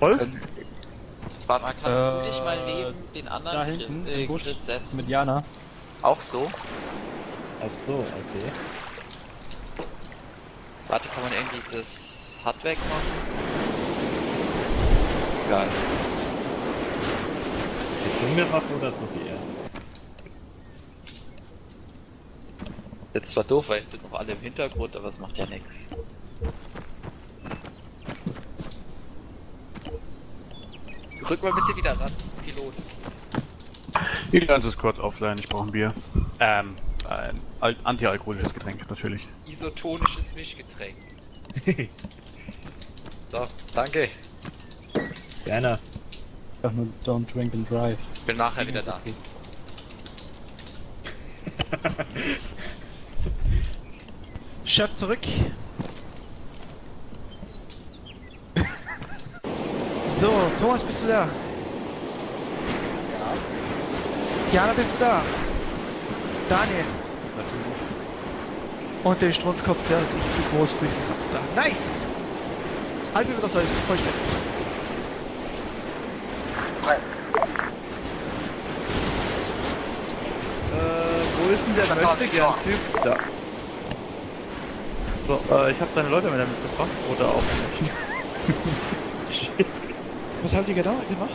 Wolf? Warte mal, kannst du dich mal Äh, neben den anderen Da Chris- hinten, äh, im Busch, Chris setzen? mit Jana. Auch so? Ach so, okay. Warte, kann man irgendwie das Hut wegmachen? Geil. Die Zungenwaffe oder so wie er? Jetzt zwar doof, weil jetzt sind noch alle im Hintergrund, aber es macht ja nichts. Rück mal ein bisschen wieder ran, Pilot. Die ganze ist kurz offline, ich brauche ein Bier. Ähm, ein Al antialkoholisches Getränk, natürlich. Isotonisches Mischgetränk. so, danke. Gerne. Einfach nur don't drink and drive. Ich bin nachher wieder da. Chef zurück. So, Thomas, bist du da? Ja. Jana, bist du da? Daniel. Und der Strunzkopf, der ist nicht zu groß für die Sache da. Nice! Halbe wieder soll vollständig. Äh, wo ist denn der möchte gern Typ? Da. So, äh, ich habe deine Leute wieder mitgebracht. Oder auch nicht. Was haben die genau gemacht?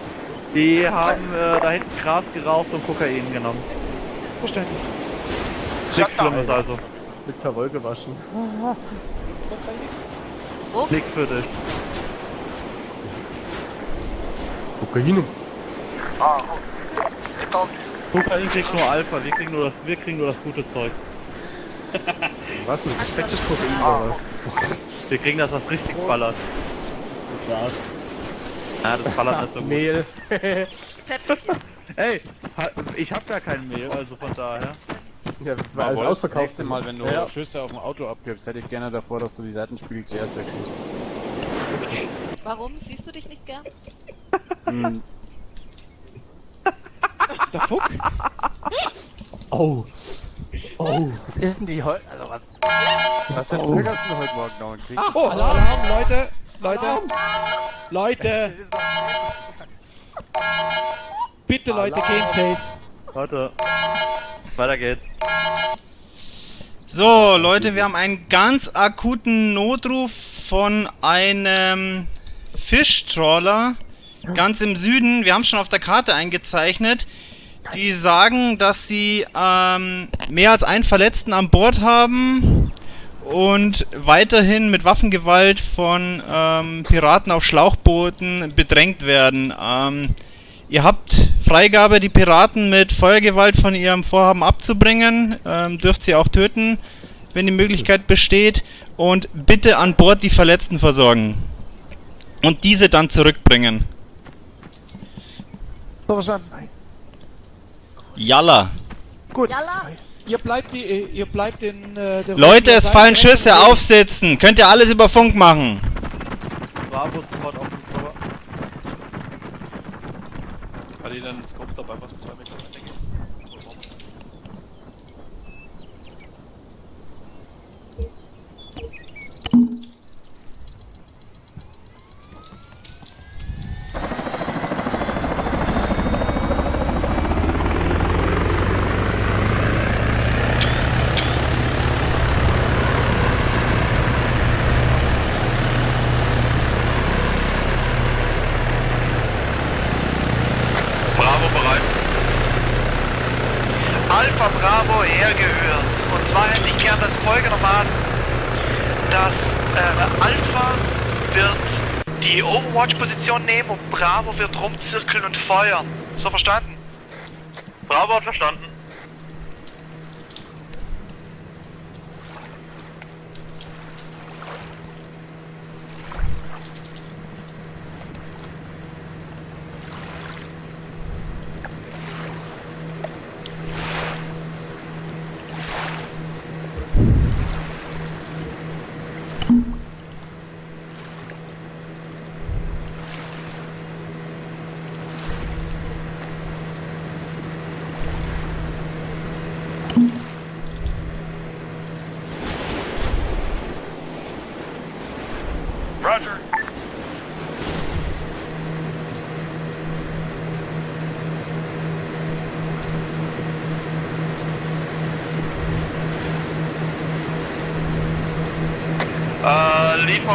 Die haben äh, da hinten Gras geraucht und Kokain genommen. Verständlich. Nichts Schlimmes also. Mit Verwoll gewaschen. Nichts für dich. Kokain. Kokain kriegt nur Alpha, wir kriegen nur das, wir kriegen nur das gute Zeug. Was? Ein gestecktes Kokain oder was? Wir kriegen das, was richtig ballert. Glas. Ja, das ballert nicht so gut. Mehl. Ey, ich hab gar kein Mehl, also von daher. Ja, War alles das ausverkauft. nächste Mal, wenn du Ja. Schüsse auf dem Auto abgibst, hätte ich gerne davor, dass du die Seitenspiegel zuerst wegschießt. Warum siehst du dich nicht gern? Hm, Der Fuck? Oh. Oh. was ist denn die heute? Also was? Was für ein Zeug hast du heute Morgen noch gekriegt? Oh, Alarm, Leute! Leute! Leute! Bitte, Leute, Gameface! Warte. Weiter geht's. So, Leute, wir haben einen ganz akuten Notruf von einem Fischtrawler ganz im Süden. Wir haben schon auf der Karte eingezeichnet. Die sagen, dass sie ähm, mehr als einen Verletzten an Bord haben und weiterhin mit Waffengewalt von ähm, Piraten auf Schlauchbooten bedrängt werden. Ähm, Ihr habt Freigabe, die Piraten mit Feuergewalt von ihrem Vorhaben abzubringen. Ähm, dürft sie auch töten, wenn die Möglichkeit besteht. Und bitte an Bord die Verletzten versorgen. Und diese dann zurückbringen. So verstanden. Jalla. Gut. Jalla! Ihr bleibt die, ihr bleibt in äh, der Leute, es fallen Schüsse, aufsitzen. Könnt ihr alles über Funk machen. Bravo sofort auf den Cover. Kann ich dann ins Kopf dabei was zwei Meter Alpha Bravo hergehört. Und zwar hätte ich gern das folgendermaßen, dass äh, Alpha wird die Overwatch-Position nehmen und Bravo wird rumzirkeln und feuern. So verstanden? Bravo hat verstanden.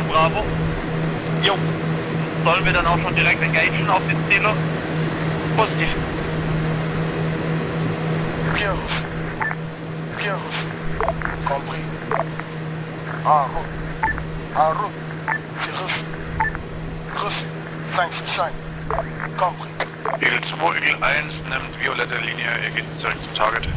Von Bravo. Jo. Sollen wir dann auch schon direkt engagen auf die Ziele? Positiv. Bien. Bien. Compris. En route. En route. C'est reçu. Reçu. 5 sur 5. Compris. Eagle 2, Eagle 1 nimmt violette Linie, ihr geht direkt zum Target.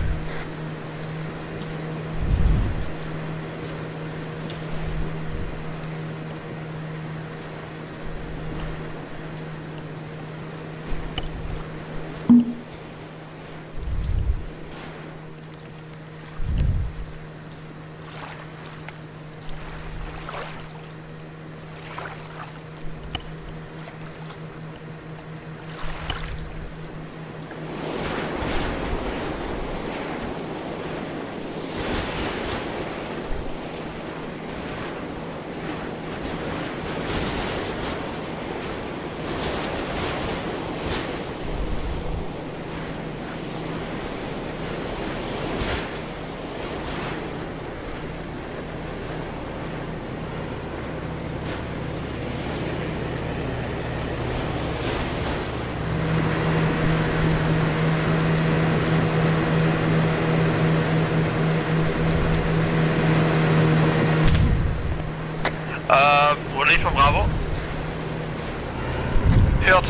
Äh, Lead von Bravo. Hört.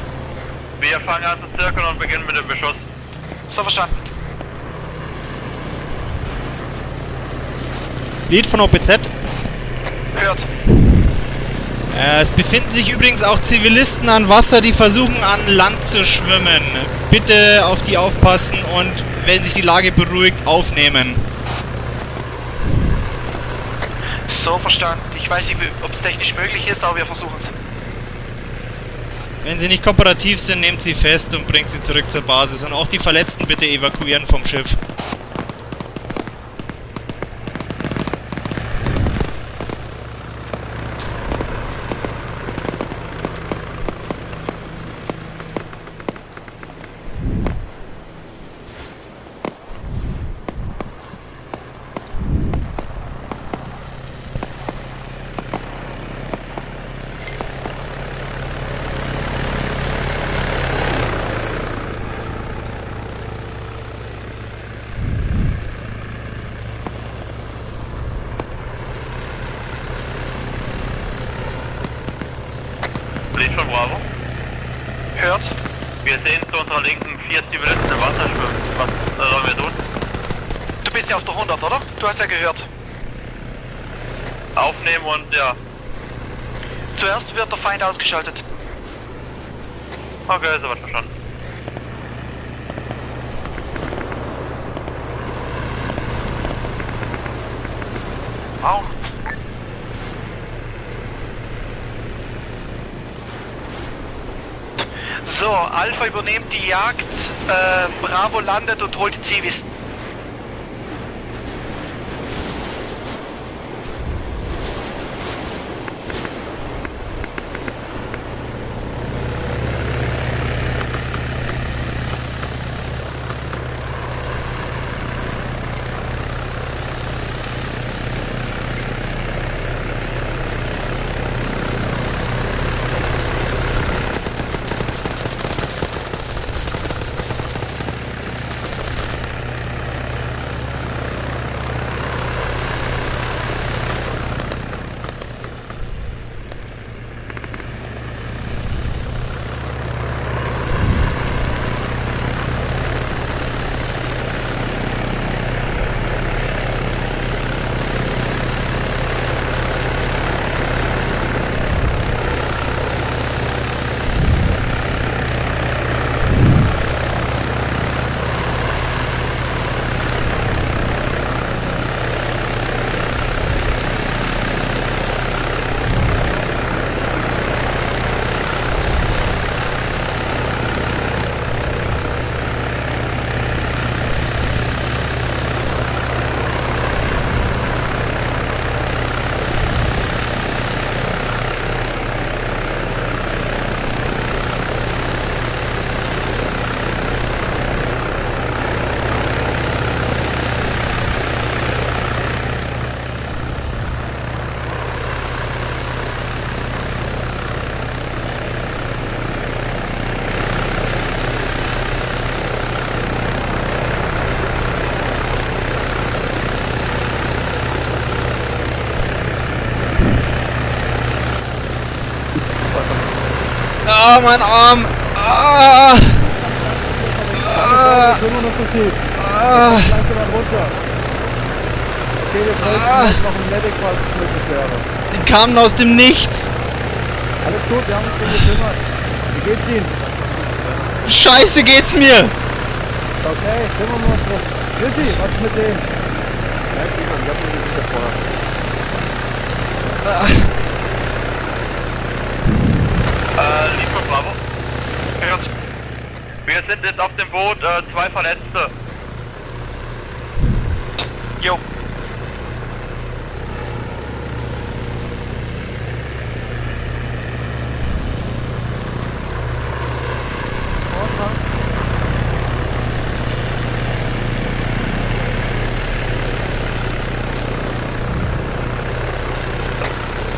Wir fangen an zu zirkeln und beginnen mit dem Beschuss. So verstanden. Lead von OPZ. Hört. Äh, es befinden sich übrigens auch Zivilisten an Wasser, die versuchen an Land zu schwimmen. Bitte auf die aufpassen und wenn sich die Lage beruhigt, aufnehmen. So verstanden. Ich weiß nicht, ob es technisch möglich ist, aber wir versuchen es. Wenn sie nicht kooperativ sind, nehmt sie fest und bringt sie zurück zur Basis. Und auch die Verletzten bitte evakuieren vom Schiff. Lead von Bravo. Hört. Wir sehen zu unserer Linken vier Zivilisten im Wasser schwimmen. Was sollen wir tun? Du bist ja auf der 100, oder? Du hast ja gehört. Aufnehmen und ja. Zuerst wird der Feind ausgeschaltet. Okay, soweit verstanden. Auf. So, Alpha übernimmt die Jagd, äh, Bravo landet und holt die Zivis. Ah, mein Arm! Ah! Ah! Ah! Ah. Die kamen aus dem Nichts! Alles gut, wir haben uns drum gekümmert. Wie geht's Ihnen? Scheiße geht's mir! Okay, kümmern wir uns drum. Chrissy, was ist mit dem? Ja, ich hab ihn nicht davor. Ah. Äh, Liefer Bravo. Wir sind jetzt auf dem Boot, äh, zwei Verletzte. Jo.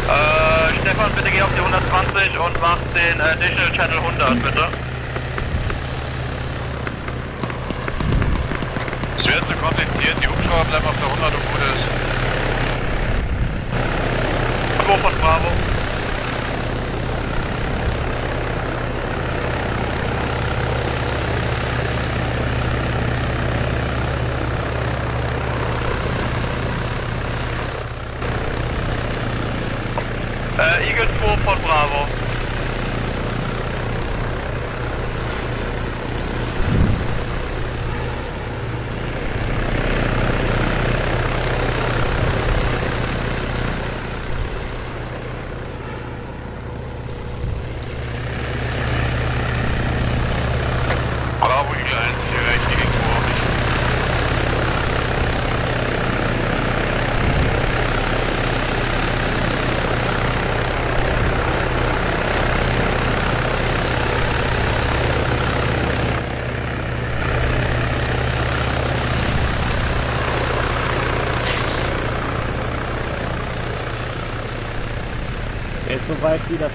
Äh, Stefan, bitte geh auf die 120 und mach den äh, Additional Channel 100, bitte. Es wird zu kompliziert, die Hubschrauber bleiben auf der 100 und gut ist. Von Bravo. Äh, Eagle 2 von Bravo. Bravo, Eagle 1, ich erreiche die 2 auch nicht. Er ist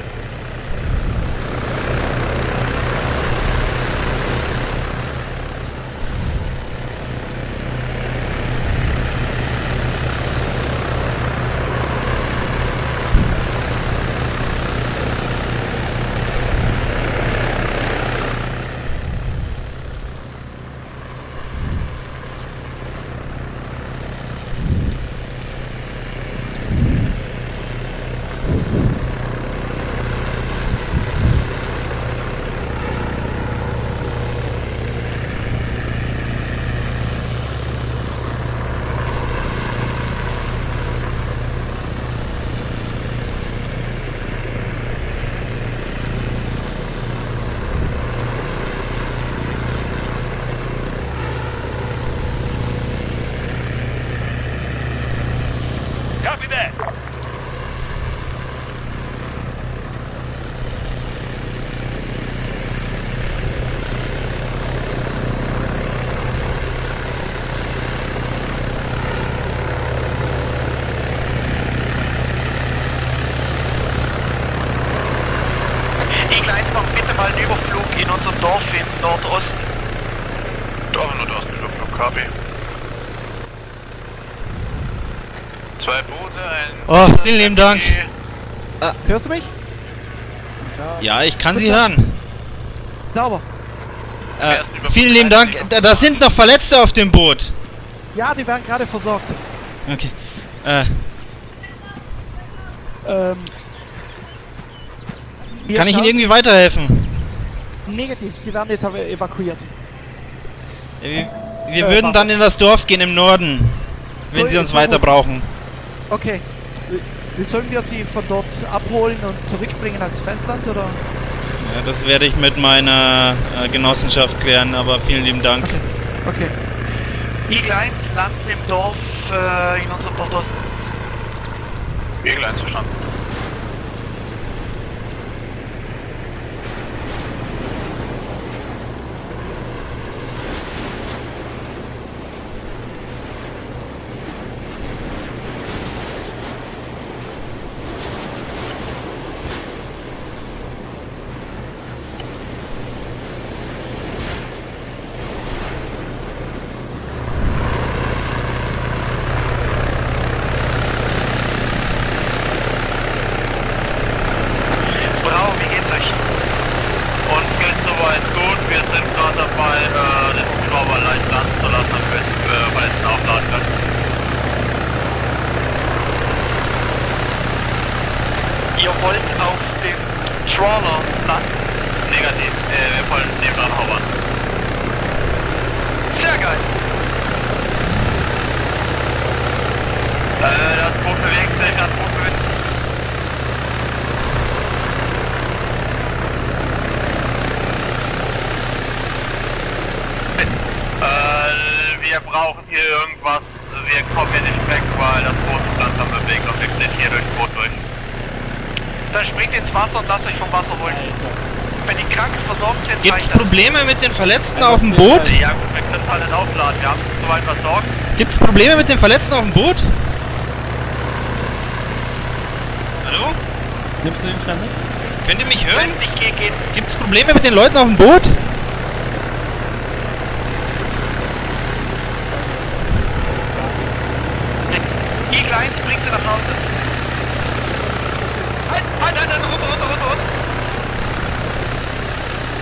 Copy that! Oh, vielen lieben Dank. Hörst du mich? Ja, ich kann Sie hören. Sauber. Äh, vielen lieben Dank. Da, da sind noch Verletzte auf dem Boot. Ja, die werden gerade versorgt. Okay. Äh, Ähm, kann ich Ihnen irgendwie weiterhelfen? Negativ, sie werden jetzt aber evakuiert. Wir, wir Äh, würden warte. dann in das Dorf gehen im Norden, wenn So, Sie uns weiter brauchen. Okay. Wie sollen wir sie von dort abholen und zurückbringen als Festland oder? Ja, das werde ich mit meiner äh, Genossenschaft klären, aber vielen lieben Dank. Okay. Okay. Eagle 1 landen im Dorf äh, in unserem Nordosten. Eagle 1 verstanden. Brauchen hier irgendwas. Wir kommen hier nicht weg, weil das Boot sich langsam bewegt und wir sind hier durchs Boot durch. Dann springt ins Wasser und lasst euch vom Wasser holen. Wenn die Kranken versorgt sind, Gibt's reicht das. Probleme mit den Verletzten auf dem Boot? Ja gut, wir können alle aufladen. Wir haben soweit versorgt. Gibt's Probleme mit den Verletzten auf dem Boot? Hallo? Nimmst du den schnell mit? Könnt ihr mich hören? Wenn es nicht geht, geht. Gibt's Probleme mit den Leuten auf dem Boot? Eagle 1, bringt sie nach Hause. Halt, halt, halt, halt, runter, runter, runter, runter.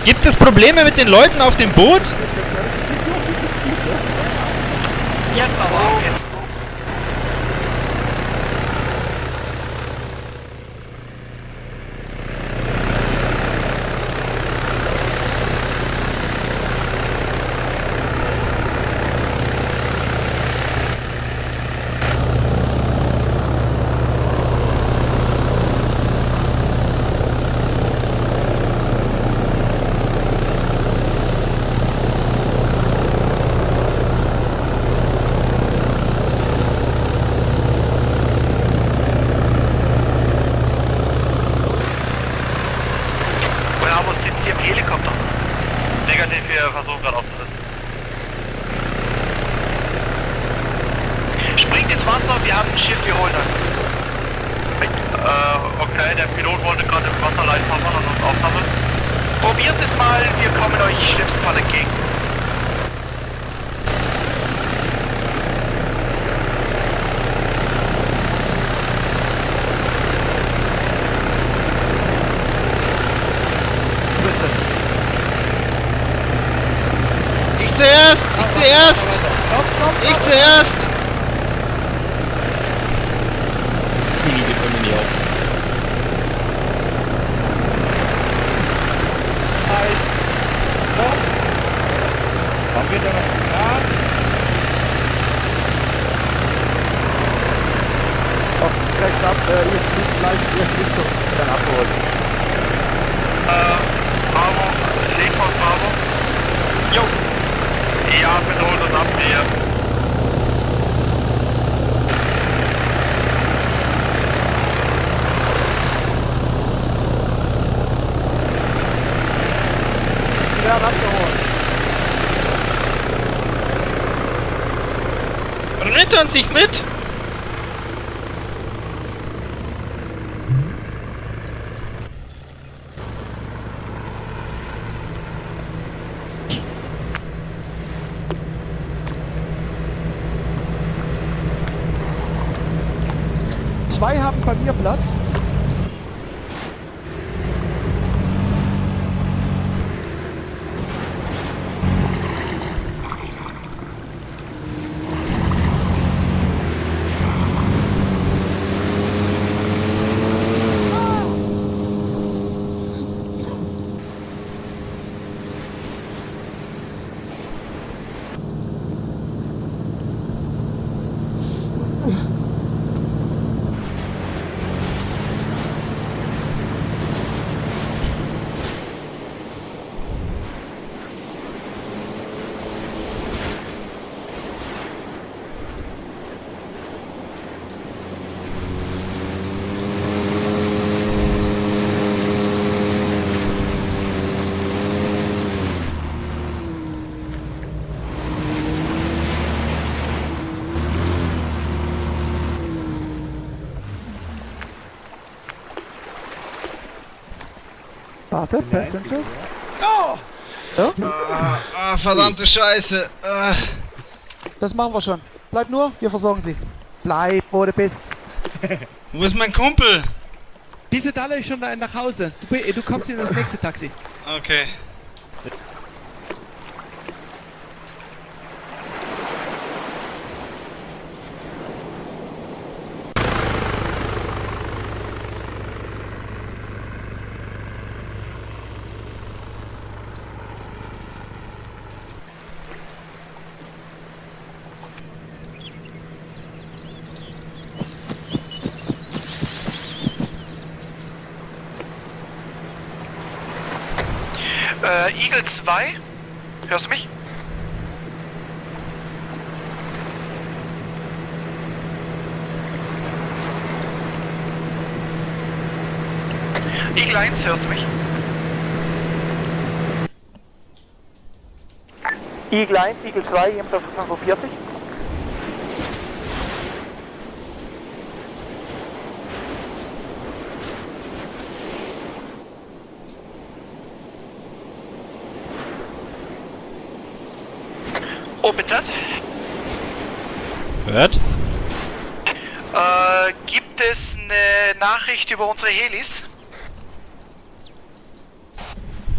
Gibt es Probleme mit den Leuten auf dem Boot? Jetzt aber auch, jetzt. Bravo sitzt hier im Helikopter. Negativ, wir versuchen gerade aufzusetzen. Springt ins Wasser, wir haben ein Schiff, wir holen das. Äh, okay, der Pilot wollte gerade im Wasser leicht hovern und uns aufsammeln. Probiert es mal, wir kommen euch schlimmsten Fall entgegen. Ich zuerst! Ich zuerst! Ich zuerst! Haben wir da noch Grad? Oh, rechts ab, äh, ihr fliegt gleich, ihr fliegt so, dann abgeholt. Äh, Bravo, Leopold Bravo. Jo, Ja, bitte holt uns ab, wir. Die werden abgeholt. Er uns nicht mit? Zwei haben bei Warte, Passenger. Ah, ah, verdammte Scheiße. Ah. Das machen wir schon. Bleib nur, wir versorgen sie. Bleib, wo du bist. Wo ist mein Kumpel? Diese Dalle ist schon da nach Hause. Du, du kommst in das nächste Taxi. Okay. Äh, Eagle 2, hörst du mich? Eagle 1, hörst du mich? Eagle 1, Eagle 2, ebenfalls 45. OPZ, Hört? äh, gibt es eine Nachricht über unsere Helis?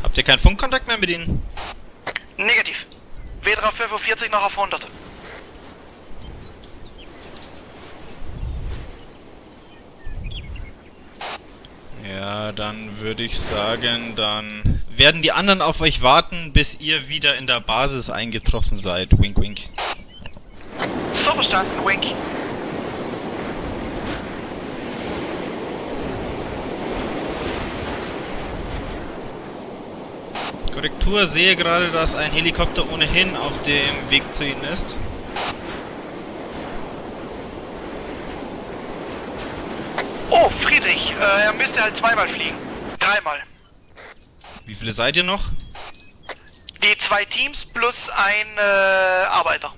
Habt ihr keinen Funkkontakt mehr mit ihnen? Negativ. Weder auf 45 noch auf 100. Ja, dann würde ich sagen, dann werden die anderen auf euch warten, bis ihr wieder in der Basis eingetroffen seid. Wink, wink. So verstanden, Wink. Korrektur, sehe gerade, dass ein Helikopter ohnehin auf dem Weg zu ihnen ist. Oh, Friedrich, äh, er müsste halt zweimal fliegen. Dreimal. Wie viele seid ihr noch? Die zwei Teams plus ein äh, Arbeiter.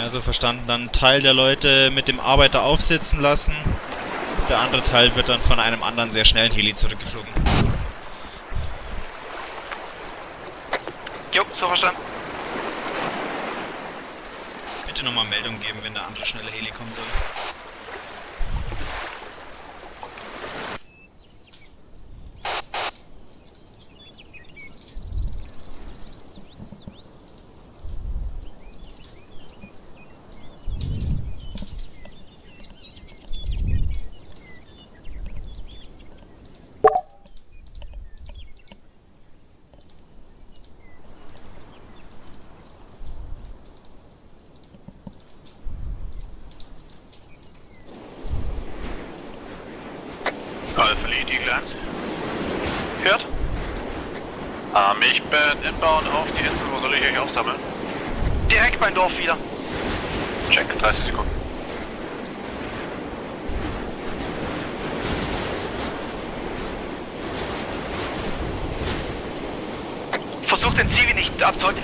Also verstanden, dann Teil der Leute mit dem Arbeiter aufsitzen lassen. Der andere Teil wird dann von einem anderen sehr schnellen Heli zurückgeflogen. Jo, so verstanden. Bitte nochmal Meldung geben, wenn der andere schnelle Heli kommen soll. 1. Hört? Ähm, ich bin inbound auf die Insel. Wo soll ich euch aufsammeln? Direkt beim Dorf wieder. Check, 30 Sekunden. Versucht den Zivi nicht abzuhalten.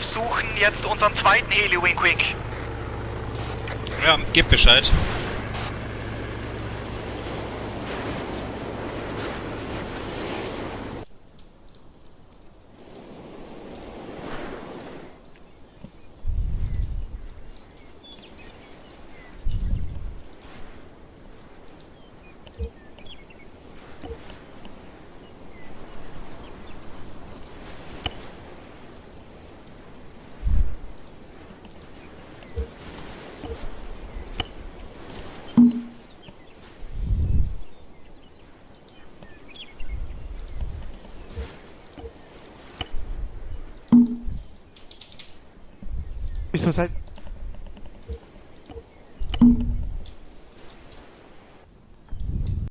5 suchen jetzt unseren zweiten Heli Wink Wink. Ja, gib Bescheid. Wieso seid,